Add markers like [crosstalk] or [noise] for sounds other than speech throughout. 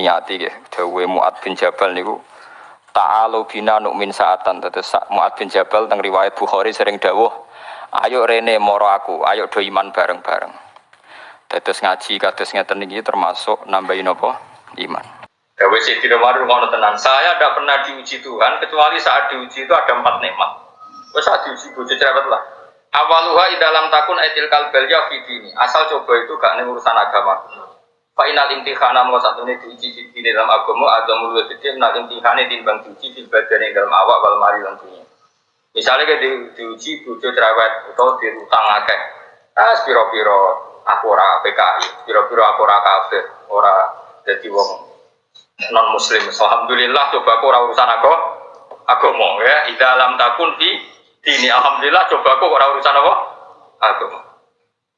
niati nggih dawuhe Muad bin Jabal niku ta'alu bina nu'min saatan terus Muad bin Jabal teng riwayat Bukhari sering dawuh ayo rene moro aku ayo do iman bareng-bareng Tetes ngaji kados ngeten iki termasuk nambahin apa iman Dawe Sayyidina Umar ngono tenan. Saya tidak pernah diuji Tuhan kecuali saat diuji itu ada empat nikmat. Terus saat diuji bojo cerewet lah. Awaluha dalam takun etil kalbel ya ini. Asal coba itu gak nih urusan agama. Final imtihana mau satu ini diuji di dalam agama ada mulut gede menal imtihane timbang diuji di badan yang dalam awak wal mari dan dunia. Misalnya kayak di, diuji bojo cerewet atau di utang akeh. Ah, piro-piro aku ora PKI, piro-piro aku ora kafir, ora jadi wong non muslim. Alhamdulillah coba aku urusan aku mau ya. Ida alam takun di dini alhamdulillah coba aku urusan apa? Agama.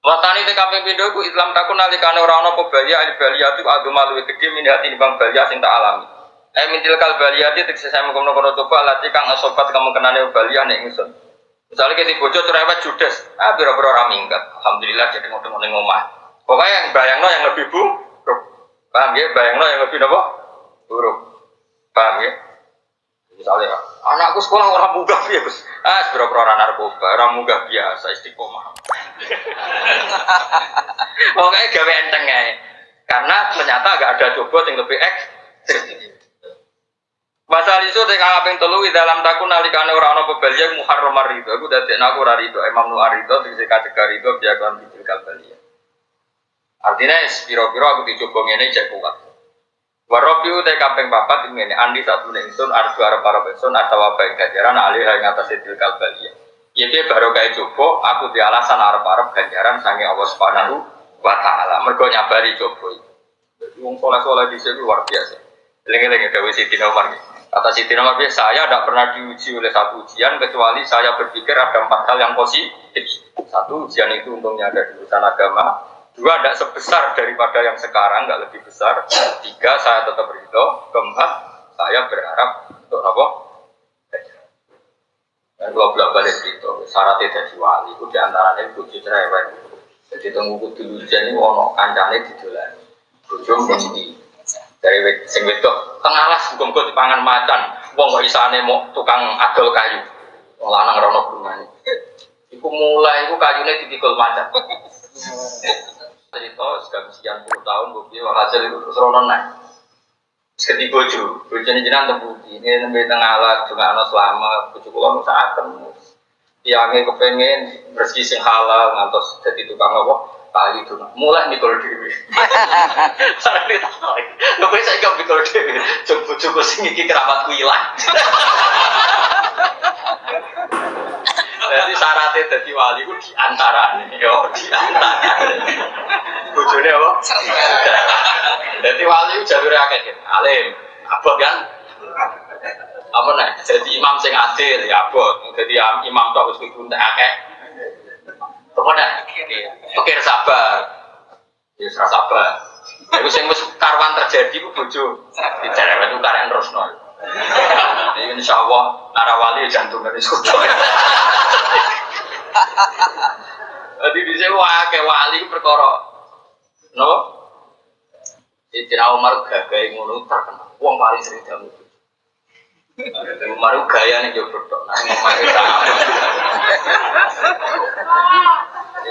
Watani TKP pindah ku Islam takun nalikane ora ana apa balia al balia tu agama luwih gedhe min hati bang balia sing tak alami. Eh mintil kal balia itu tegese saya mengkono kono coba lati kang asobat kamu kenane balia nek ingsun. Misalnya kita bojo cerewet judes, ah biro-biro ora. Alhamdulillah jadi ngono ning omah. Pokoknya yang bayangno yang lebih bu, paham ya? Bayangno yang lebih nopo? huruf paham ya misalnya anakku sekolah orang munggah ya gus ah seberapa orang narkoba orang munggah biasa istiqomah [laughs] pokoknya gawe enteng ya karena ternyata gak ada coba yang lebih ekstrim Masal itu teka kaping telu di dalam takun nalikane ora ana pebelia muharram rido. Aku dadi aku ora rido. Imam Nu'ar rido sing kategori rido biakan bidil kalbalia. Artinya piro-piro aku dicoba ngene cek kuat. Warobi utai kampeng papat ini andi satu nengsun arju arab arab nengsun ada wabah ganjaran alih yang atas itu kalbalia. Ya dia baru kayak coba aku di alasan arab arab ganjaran sange Allah subhanahu wa taala. Mergo nyabari coba itu. Wong soleh soleh di sini luar biasa. Lengi-lengi Dewi Siti Umar. Kata Siti Umar saya tidak pernah diuji oleh satu ujian kecuali saya berpikir ada empat hal yang positif. Satu ujian itu untungnya ada di urusan agama, Dua, tidak sebesar daripada yang sekarang, tidak lebih besar. Tiga, saya tetap ridho. Keempat, saya berharap untuk apa? Dan kalau bolak balik itu, syaratnya jadi wali, itu di antaranya bujuk cerewet. Jadi tunggu kudu hujan ini wono kancane didolan. Bojo mesti dari sing tengalas muga di dipangan macan. Wong kok isane mau tukang adol kayu. Lanang rono bungane. Iku mulai iku kayune dipikul macan [laughs] cerita sudah sekian puluh tahun bukti walhasil itu terus ronon naik. Seketi bojo. Bojo ini jenang terbukti ini nembe tengah alat juga anak selama bojo kulo nusa atem tiangnya kepengen bersih sing halal ngantos jadi tukang apa? Kali itu mulai mikul dewi sarang ditarik nggak bisa ikut mikul dewi coba coba sing iki kerabatku hilang Jadi syaratnya jadi wali itu di antara yo di antara. Bujurnya apa? Jadi wali itu jalur akeh alim, abot kan? Apa nih? Jadi imam sing adil ya abot. Jadi imam tuh harus ikut akeh. Pokoknya, pikir sabar. Ya sabar. Itu wis karwan terjadi ku bojo. Dicerewet itu karek terus nol. Jadi insya Allah narawali jantung dari surga. Jadi di sini wah kayak wali perkara, no? Sayyidina Umar gagai ngono terkenal. Wong paling sering jamu. Umar gaya nih jauh berdok. Nah,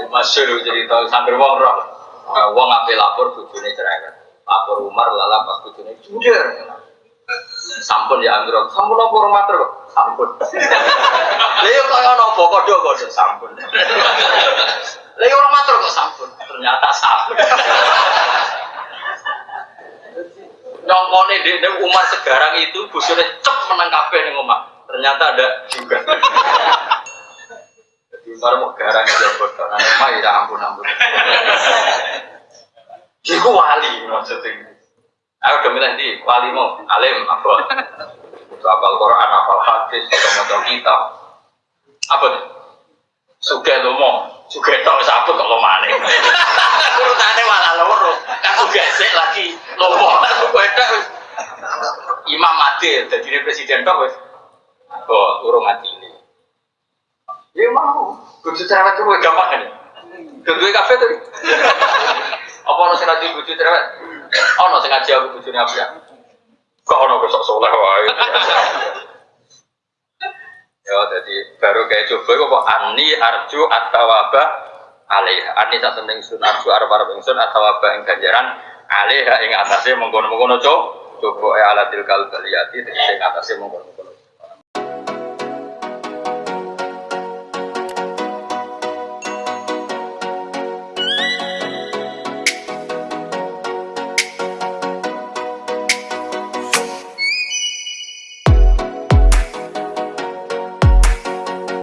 Umar Masyur tahu sambil wong roh. Wong ngapain lapor bujune cerai. Lapor Umar lala pas bujune jujur sampun ya Andro sampun apa rumah terus sampun. [laughs] Lha kaya nopo kodho kodho sampun. Lha orang matur kok sampun. Ternyata sampun. [laughs] Nyongkone di Umar sekarang itu busure cep menang kabeh ning omah. Ternyata ada juga. [laughs] Jadi Umar mau garang aja bodoh nah ya ampun ampun. Iku wali maksudnya Aku udah milih di walimu, alim, apa? Itu apal Quran, apal hadis, atau motor kita. Apa tuh? Suge lomo, suge tau sabut kok lomane. Urutannya malah loro, kan suge sik lagi lomo, suge Imam Adil, jadi presiden kok wes. Oh, urung mati ini. Ya mau, kudu cerewet itu gampang kan? Kedua kafe tuh. Apa harus nanti kudu cerewet? Ono sing ngaji aku bojone apian. Kok ono kok sok soleh wae. Ya, jadi baru kayak coba kok ani arju atau apa alih ani tak temen sun arju arab arab sun atau apa yang ganjaran alih yang atasnya mengkono mengkono coba coba ya alatil kal baliyati yang atasnya mengkono mengkono